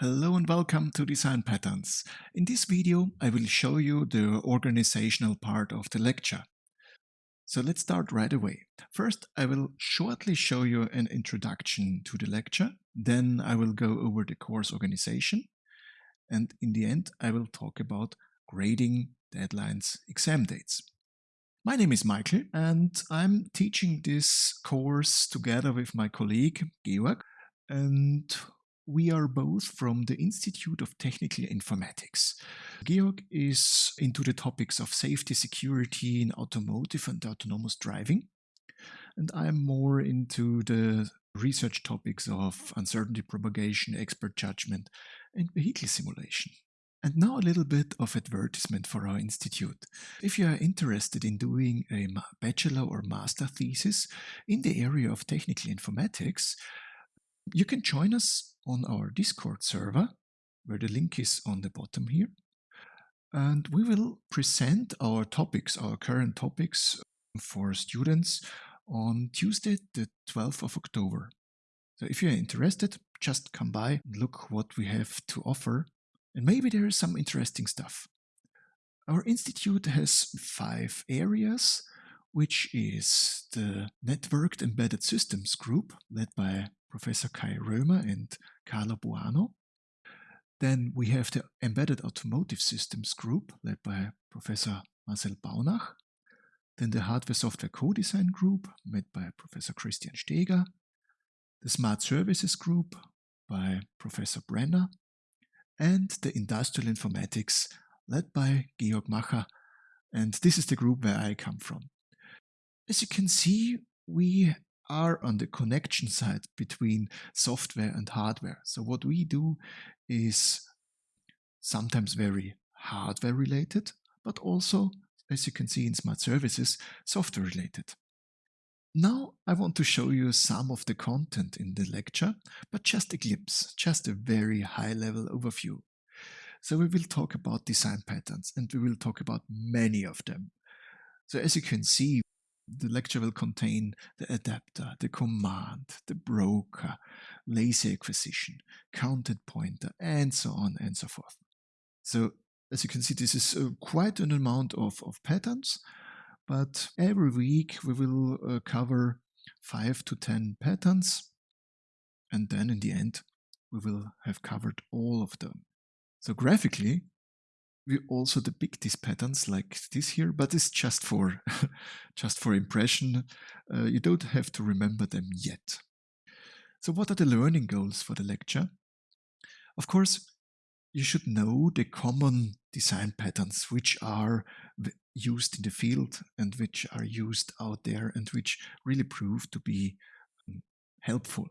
Hello and welcome to Design Patterns. In this video, I will show you the organizational part of the lecture. So let's start right away. First, I will shortly show you an introduction to the lecture. Then I will go over the course organization. And in the end, I will talk about grading, deadlines, exam dates. My name is Michael and I'm teaching this course together with my colleague Georg. And we are both from the Institute of Technical Informatics. Georg is into the topics of safety, security in automotive and autonomous driving. And I'm more into the research topics of uncertainty propagation, expert judgment, and vehicle simulation. And now a little bit of advertisement for our institute. If you are interested in doing a bachelor or master thesis in the area of technical informatics, you can join us on our Discord server, where the link is on the bottom here. And we will present our topics, our current topics for students on Tuesday, the 12th of October. So if you're interested, just come by and look what we have to offer. And maybe there is some interesting stuff. Our institute has five areas, which is the Networked Embedded Systems group, led by Professor Kay Römer and Carlo Boano. Then we have the Embedded Automotive Systems Group, led by Professor Marcel Baunach. Then the Hardware Software Co-Design Group, led by Professor Christian Steger. The Smart Services Group by Professor Brenner. And the Industrial Informatics, led by Georg Macher. And this is the group where I come from. As you can see, we are on the connection side between software and hardware. So what we do is sometimes very hardware related, but also, as you can see in smart services, software related. Now I want to show you some of the content in the lecture, but just a glimpse, just a very high level overview. So we will talk about design patterns and we will talk about many of them. So as you can see, the lecture will contain the adapter, the command, the broker, lazy acquisition, counted pointer, and so on and so forth. So as you can see, this is uh, quite an amount of, of patterns, but every week we will uh, cover five to 10 patterns. And then in the end, we will have covered all of them. So graphically, we also depict these patterns like this here, but it's just for just for impression. Uh, you don't have to remember them yet. So what are the learning goals for the lecture? Of course, you should know the common design patterns which are used in the field and which are used out there and which really prove to be um, helpful.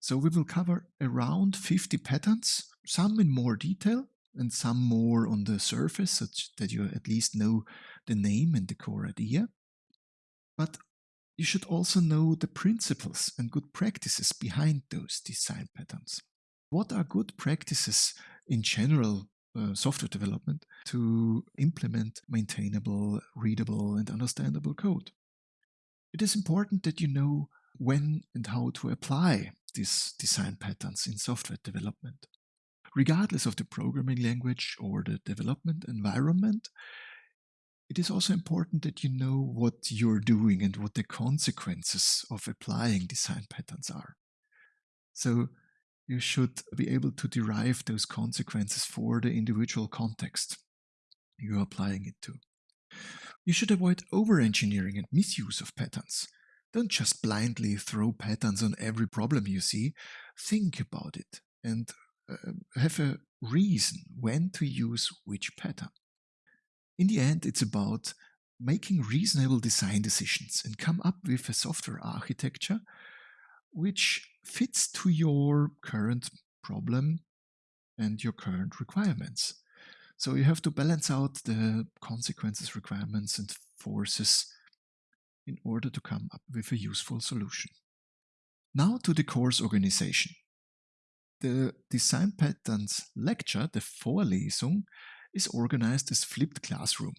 So we will cover around 50 patterns, some in more detail, and some more on the surface, such that you at least know the name and the core idea. But you should also know the principles and good practices behind those design patterns. What are good practices in general uh, software development to implement maintainable, readable, and understandable code? It is important that you know when and how to apply these design patterns in software development regardless of the programming language or the development environment, it is also important that you know what you're doing and what the consequences of applying design patterns are. So you should be able to derive those consequences for the individual context you're applying it to. You should avoid over-engineering and misuse of patterns. Don't just blindly throw patterns on every problem you see. Think about it and Uh, have a reason when to use which pattern. In the end, it's about making reasonable design decisions and come up with a software architecture which fits to your current problem and your current requirements. So you have to balance out the consequences, requirements, and forces in order to come up with a useful solution. Now to the course organization. The Design Patterns lecture, the Vorlesung, is organized as flipped classroom.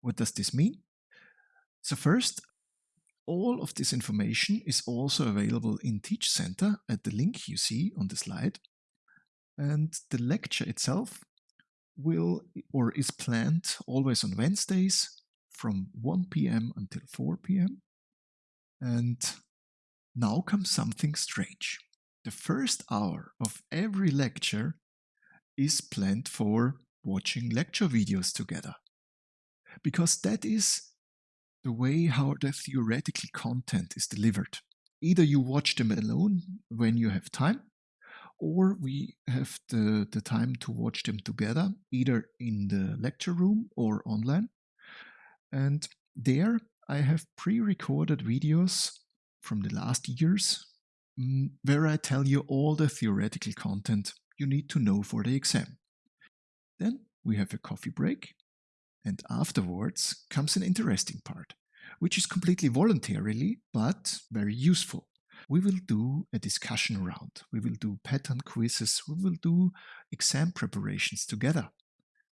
What does this mean? So first, all of this information is also available in Teach Center at the link you see on the slide. And the lecture itself will or is planned always on Wednesdays from 1 p.m. until 4 p.m. And now comes something strange. The first hour of every lecture is planned for watching lecture videos together. Because that is the way how the theoretical content is delivered. Either you watch them alone when you have time, or we have the, the time to watch them together, either in the lecture room or online. And there I have pre-recorded videos from the last years Mm, where I tell you all the theoretical content you need to know for the exam. Then we have a coffee break and afterwards comes an interesting part, which is completely voluntarily but very useful. We will do a discussion round. We will do pattern quizzes. We will do exam preparations together,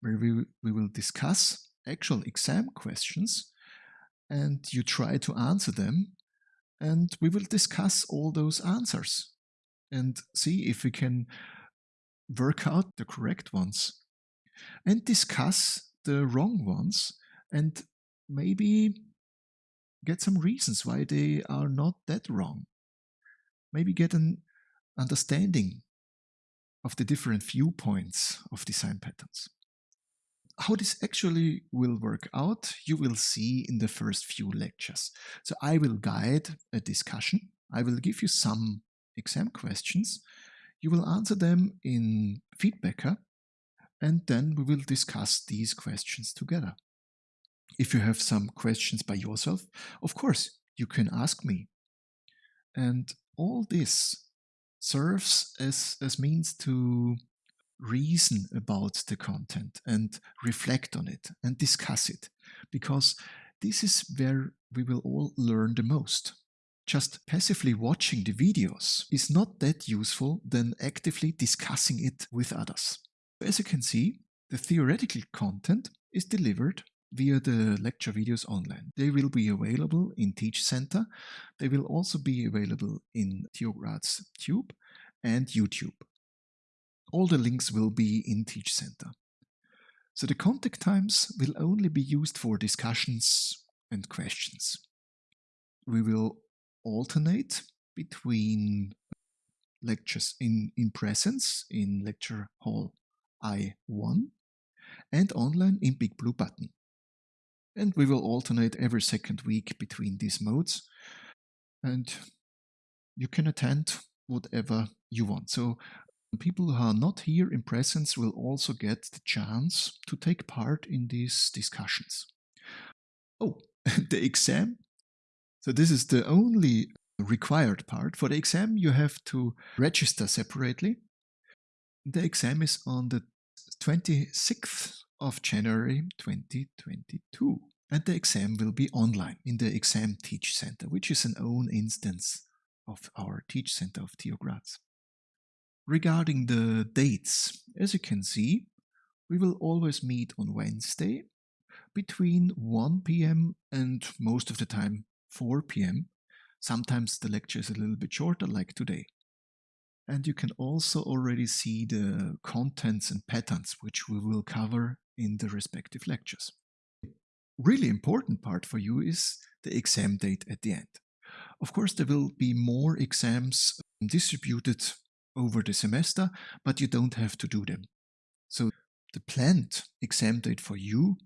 where we, we will discuss actual exam questions and you try to answer them. And we will discuss all those answers and see if we can work out the correct ones and discuss the wrong ones and maybe get some reasons why they are not that wrong. Maybe get an understanding of the different viewpoints of design patterns. How this actually will work out, you will see in the first few lectures. So I will guide a discussion. I will give you some exam questions. You will answer them in Feedbacker and then we will discuss these questions together. If you have some questions by yourself, of course, you can ask me. And all this serves as, as means to reason about the content and reflect on it and discuss it, because this is where we will all learn the most. Just passively watching the videos is not that useful than actively discussing it with others. As you can see, the theoretical content is delivered via the lecture videos online. They will be available in Teach Center. They will also be available in TU Graz Tube and YouTube. All the links will be in Teach Center. So the contact times will only be used for discussions and questions. We will alternate between lectures in, in presence in lecture hall I1 and online in Big Blue Button. And we will alternate every second week between these modes. And you can attend whatever you want. So people who are not here in presence will also get the chance to take part in these discussions. Oh, the exam. So this is the only required part. For the exam, you have to register separately. The exam is on the 26th of January 2022. And the exam will be online in the Exam Teach Center, which is an own instance of our Teach Center of TU Graz. Regarding the dates, as you can see, we will always meet on Wednesday between 1 p.m. and most of the time 4 p.m. Sometimes the lecture is a little bit shorter, like today. And you can also already see the contents and patterns which we will cover in the respective lectures. Really important part for you is the exam date at the end. Of course, there will be more exams distributed over the semester, but you don't have to do them. So the planned exam date for you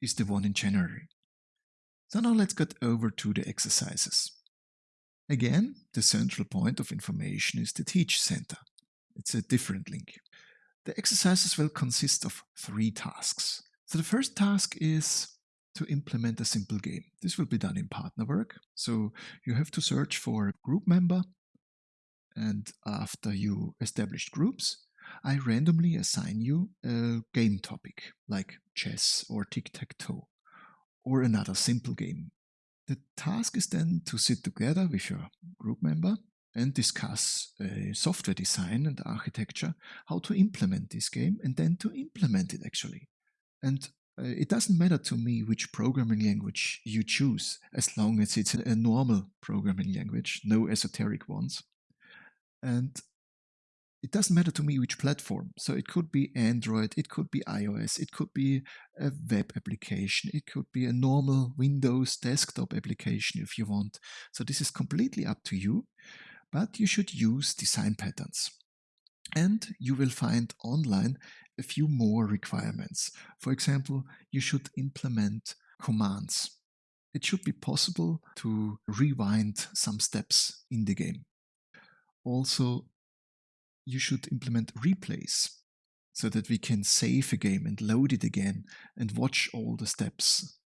is the one in January. So now let's get over to the exercises. Again, the central point of information is the Teach Center. It's a different link. The exercises will consist of three tasks. So the first task is to implement a simple game. This will be done in partner work. So you have to search for a group member and after you established groups, I randomly assign you a game topic like chess or tic-tac-toe or another simple game the task is then to sit together with your group member and discuss uh, software design and architecture, how to implement this game, and then to implement it actually. And uh, it doesn't matter to me which programming language you choose, as long as it's a, a, normal programming language, no esoteric ones. And it doesn't matter to me which platform. So it could be Android, it could be iOS, it could be a web application, it could be a normal Windows desktop application if you want. So this is completely up to you, but you should use design patterns. And you will find online a few more requirements. For example, you should implement commands. It should be possible to rewind some steps in the game. Also, you should implement replays so that we can save a game and load it again and watch all the steps.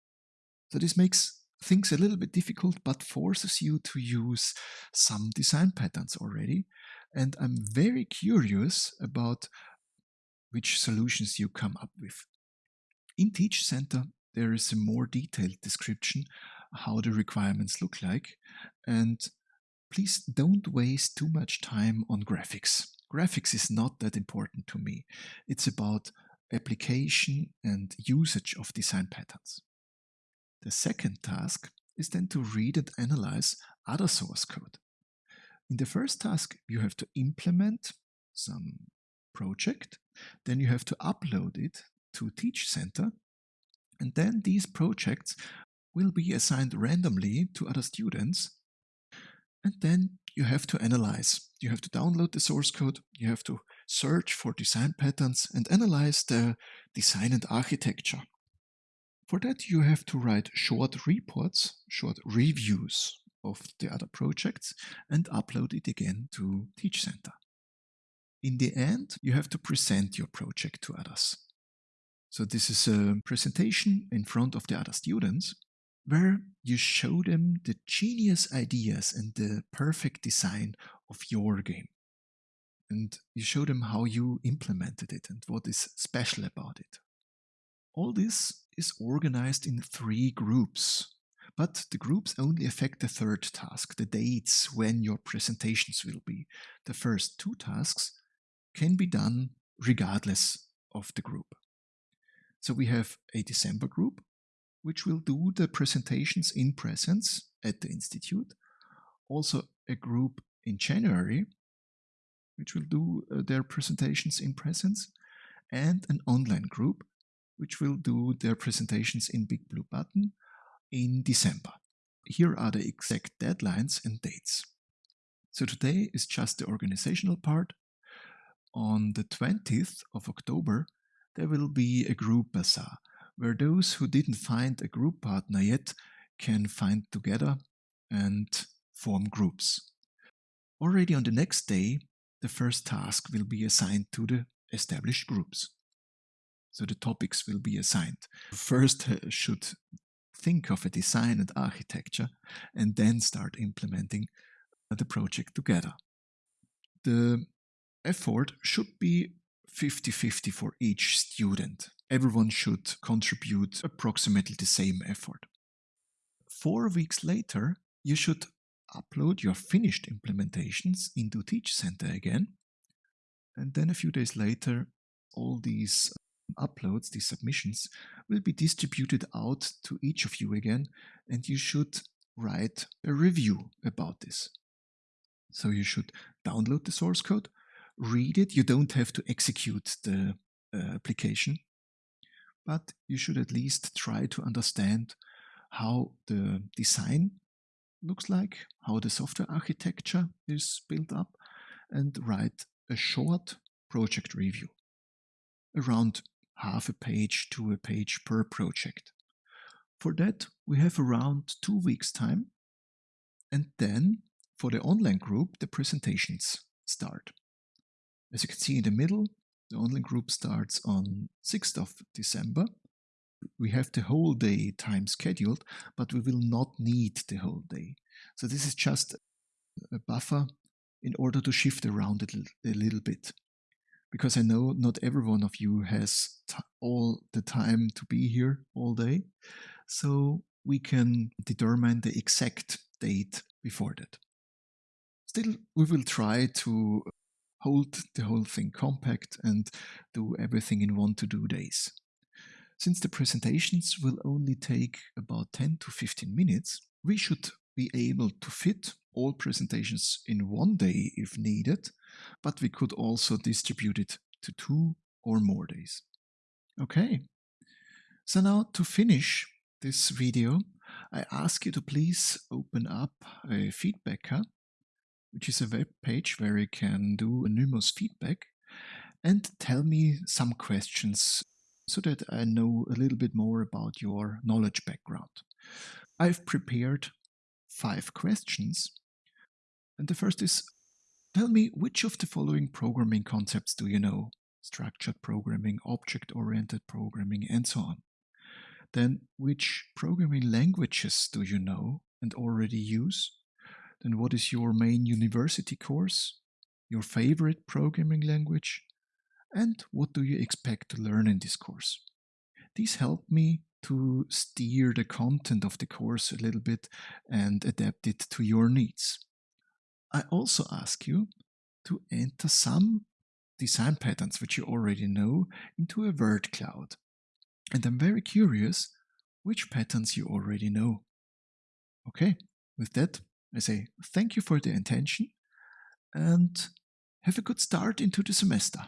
So this makes things a little bit difficult but forces you to use some design patterns already. And I'm very curious about which solutions you come up with. In Teach Center, there is a more detailed description how the requirements look like. And please don't waste too much time on graphics. Graphics is not that important to me. It's about application and usage of design patterns. The second task is then to read and analyze other source code. In the first task, you have to implement some project, then you have to upload it to Teach Center, and then these projects will be assigned randomly to other students and then you have to analyze. You have to download the source code, you have to search for design patterns and analyze the design and architecture. For that, you have to write short reports, short reviews of the other projects and upload it again to Teach Center. In the end, you have to present your project to others. So this is a presentation in front of the other students where you show them the genius ideas and the perfect design of your game. And you show them how you implemented it and what is special about it. All this is organized in three groups, but the groups only affect the third task, the dates when your presentations will be. The first two tasks can be done regardless of the group. So we have a December group which will do the presentations in presence at the Institute. Also a group in January, which will do uh, their presentations in presence, and an online group, which will do their presentations in Big Blue Button in December. Here are the exact deadlines and dates. So today is just the organizational part. On the 20th of October, there will be a group bazaar where those who didn't find a group partner yet can find together and form groups. Already on the next day, the first task will be assigned to the established groups. So the topics will be assigned. First uh, should think of a design and architecture and then start implementing the project together. The effort should be 50-50 for each student everyone should contribute approximately the same effort. Four weeks later, you should upload your finished implementations into Teach Center again. And then a few days later, all these uploads, these submissions, will be distributed out to each of you again, and you should write a review about this. So you should download the source code, read it. You don't have to execute the uh, application but you should at least try to understand how the design looks like, how the software architecture is built up, and write a short project review, around half a page to a page per project. For that, we have around two weeks' time, and then for the online group, the presentations start. As you can see in the middle, the online group starts on 6th of December. We have the whole day time scheduled, but we will not need the whole day. So this is just a buffer in order to shift around it a little bit. Because I know not every one of you has all the time to be here all day. So we can determine the exact date before that. Still, we will try to hold the whole thing compact and do everything in one to do days. Since the presentations will only take about 10 to 15 minutes, we should be able to fit all presentations in one day if needed, but we could also distribute it to two or more days. Okay, so now to finish this video, I ask you to please open up a Feedbacker, which is a web page where you can do anonymous feedback and tell me some questions so that I know a little bit more about your knowledge background. I've prepared five questions. And the first is Tell me which of the following programming concepts do you know? Structured programming, object oriented programming, and so on. Then, which programming languages do you know and already use? Then, what is your main university course? Your favorite programming language? And what do you expect to learn in this course? These help me to steer the content of the course a little bit and adapt it to your needs. I also ask you to enter some design patterns which you already know into a word cloud. And I'm very curious which patterns you already know. Okay, with that, I say thank you for the attention and have a good start into the semester.